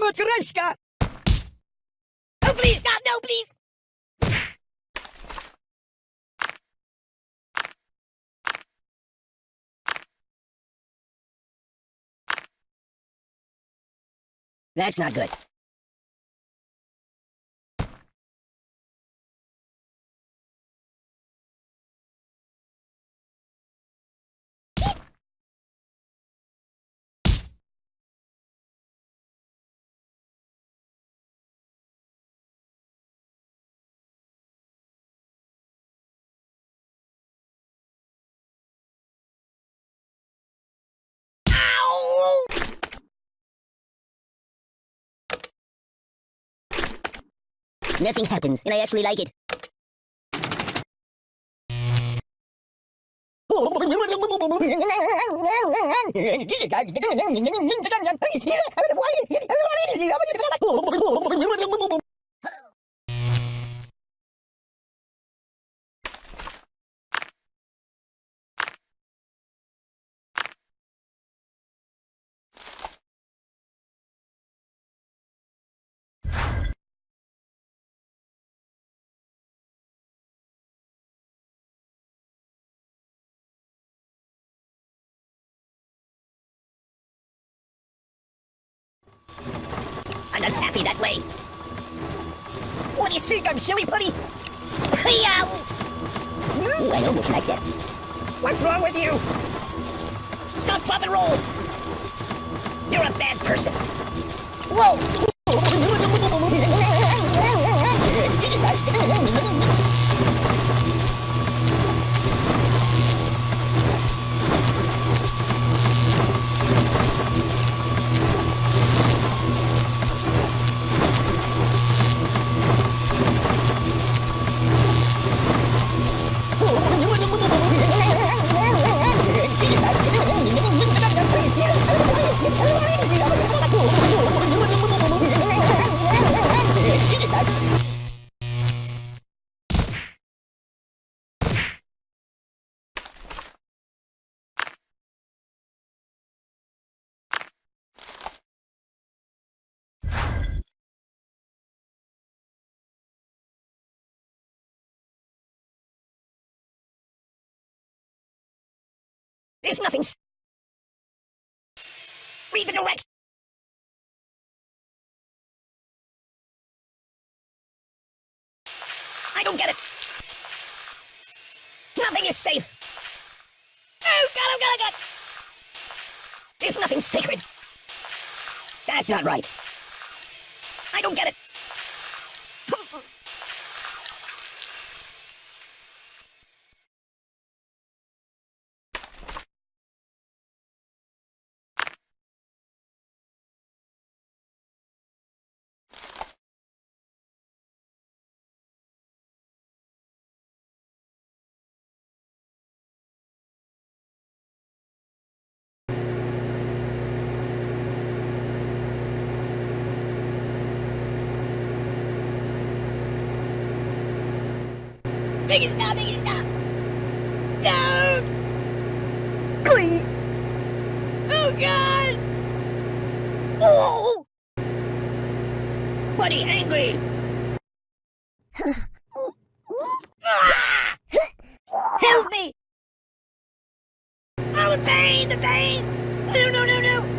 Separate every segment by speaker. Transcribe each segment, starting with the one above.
Speaker 1: Matryoshka! Oh, please, stop! No, please! That's not good. Nothing happens, and I actually like it. I'm not happy that way. What do you think? I'm silly putty? Ooh, I almost like that. What's wrong with you? Stop, drop, and roll! You're a bad person. Whoa! There's nothing. Read the directions. Don't get it. Nothing is safe. Oh, God, oh, God, oh, God. There's nothing sacred. That's not right. I don't get it. Biggie, stop, Biggie, stop. Don't. Glee! Oh, God. Oh. Buddy, angry. Ah! Help me! Oh, the pain, the pain! No, no, no, no!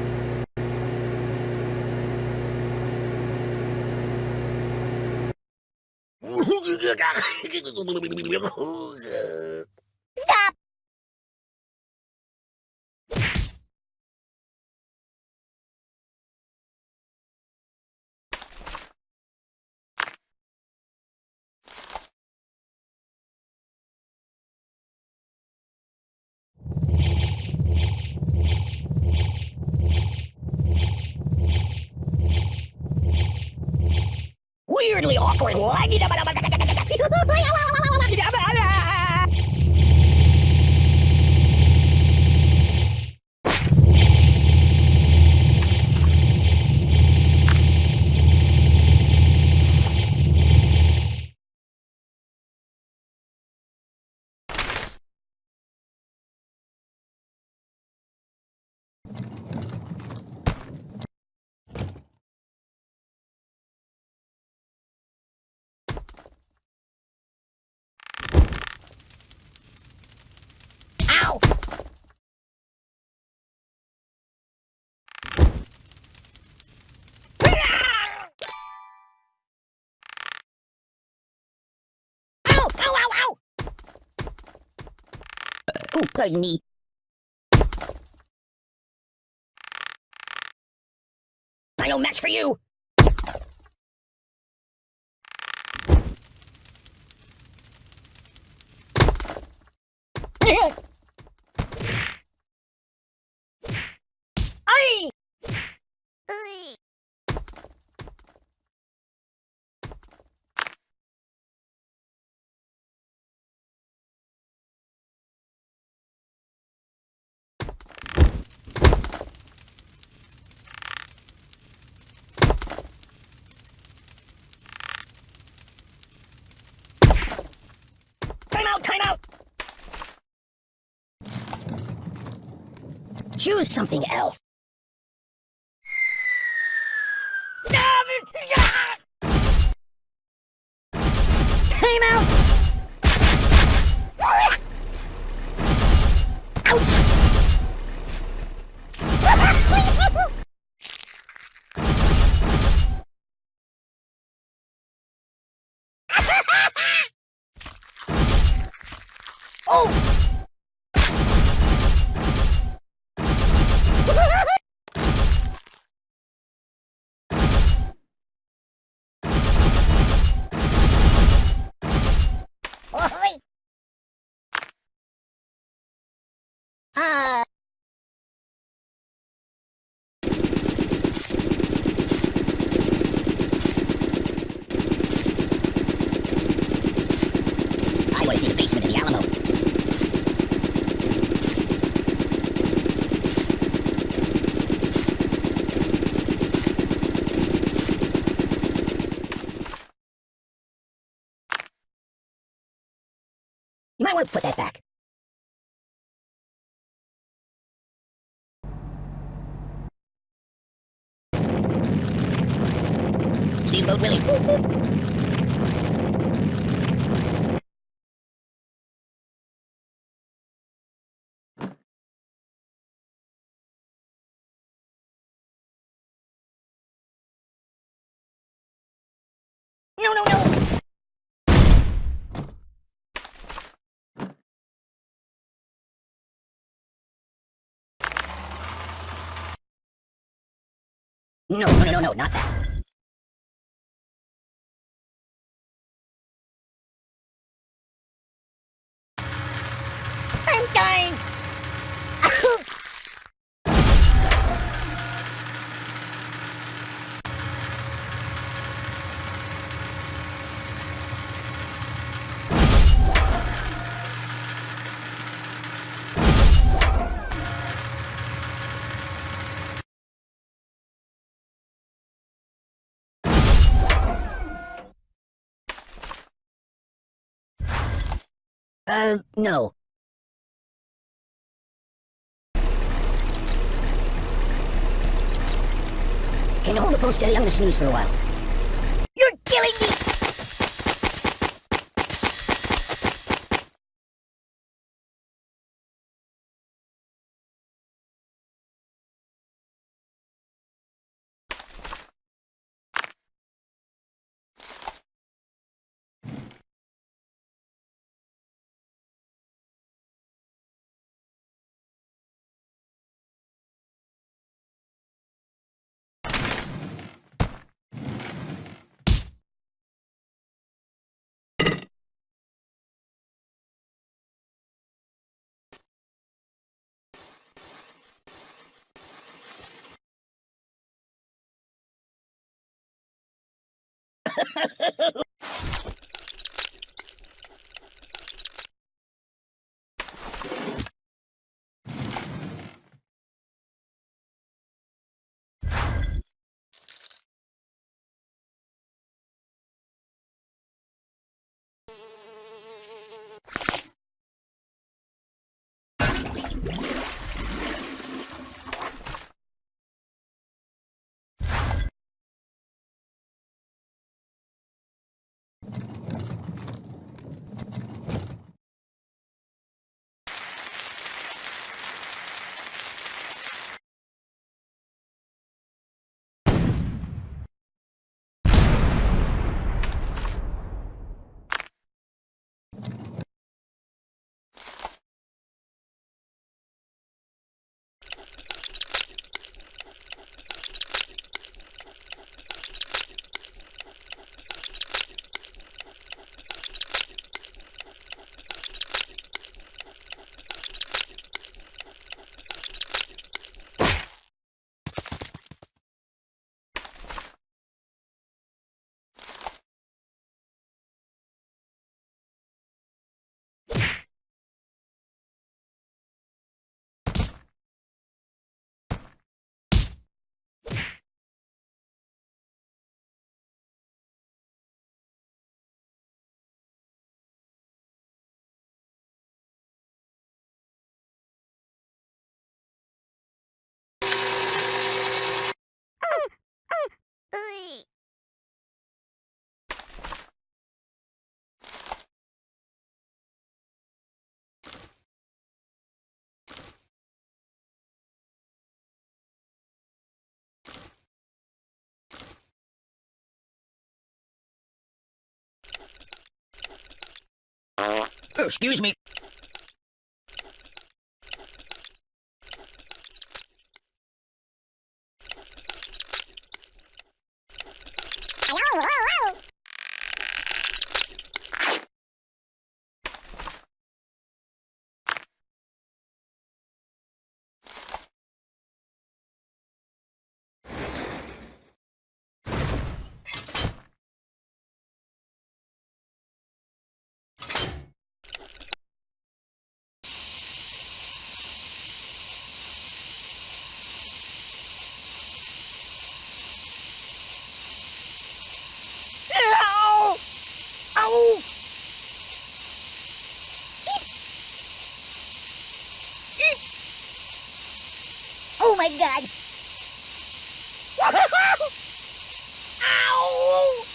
Speaker 1: Stop! Weirdly awkward. 所以，娃娃、娃娃、娃娃，你俩在哪？Pardon me. I no match for you. Aye! Time out, time out! Choose something else. Time out! oh! Oi! Ah. I want to see the basement of the Alamo. You might want to put that back. Steamboat Willie. No, no, no! No, no, no, no, no, not that. I'm dying! Uh, no. Can you hold the phone steady? I'm gonna snooze for a while. Oh, excuse me. My god! Ow!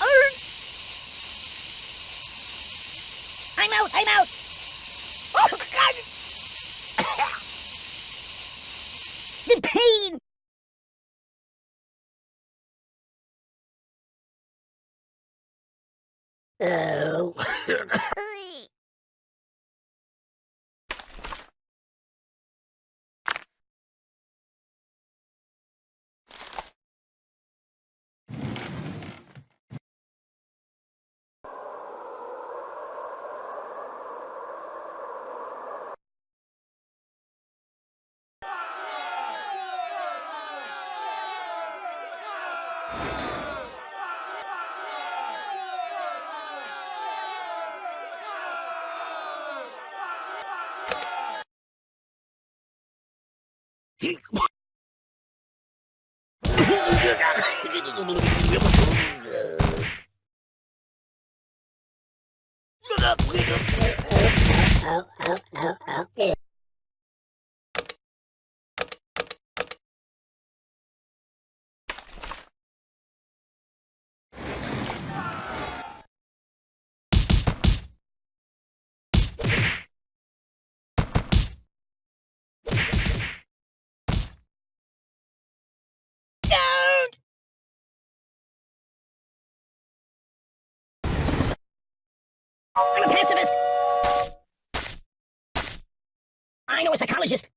Speaker 1: Arr! I'm out! I'm out! Oh god! the pain! Oh. Don't! I'm a pacifist! I know a psychologist!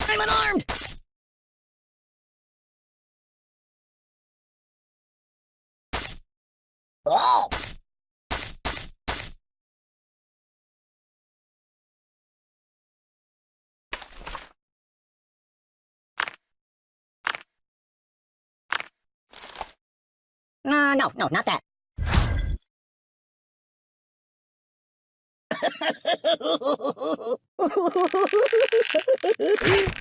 Speaker 1: I'm unarmed! Oh! Uh, no, no, not that. ウフフフフフ。